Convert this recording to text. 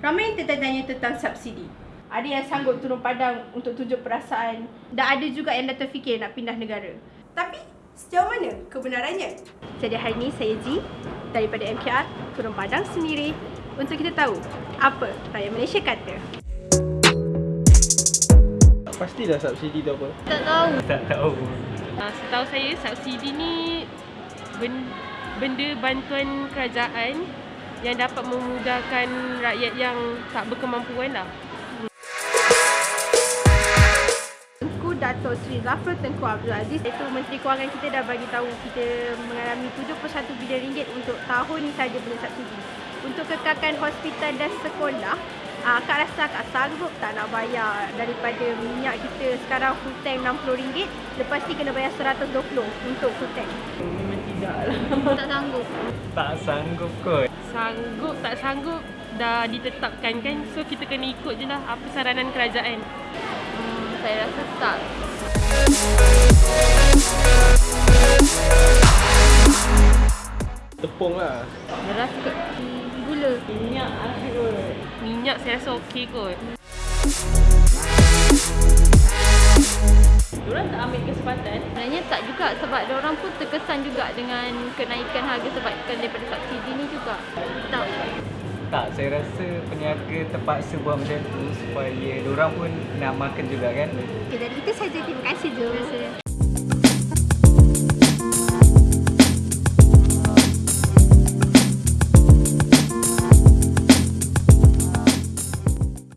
Ramai yang tertanya tentang subsidi. Ada yang sanggup turun padang untuk tunjuk perasaan dan ada juga yang dah terfikir nak pindah negara. Tapi sejauh mana kebenarannya? Jadi hari ini saya Ji daripada MKR turun padang sendiri untuk kita tahu apa rakyat Malaysia kata. Pastilah subsidi tu apa. Tak tahu. Tak tahu. Uh, setahu saya subsidi ni ben, benda bantuan kerajaan yang dapat memudahkan rakyat yang tak berkemampuan lah. Tengku Dato' Sri Zafrul Tengku Abdul Aziz iaitu Menteri Kewangan kita dah bagi tahu kita mengalami 71 bilion ringgit untuk tahun ni saja punya subsidi. Untuk kekalkan hospital dan sekolah, uh, Kak rasa Kak sanggup tak nak bayar daripada minyak kita sekarang full tank RM60, lepas ni kena bayar RM120 untuk full tank. Tidak lah. Tak sanggup. Tak sanggup kot. Sanggup tak sanggup dah ditetapkan kan. So kita kena ikut je lah apa saranan kerajaan. Hmm, saya rasa tak. Tepung lah. Beras ke hmm, gula. Minyak kot. Minyak saya rasa okey kot. Diorang tak ambil kesempatan Sebenarnya tak juga sebab orang pun terkesan juga dengan kenaikan harga sebabkan daripada subsidi ni juga. Tak. Tak, saya rasa peniaga terpaksa buat macam tu supaya orang pun nak makan juga kan. Okay, dari kita saja. Terima kasih, Jom. Terima kasih.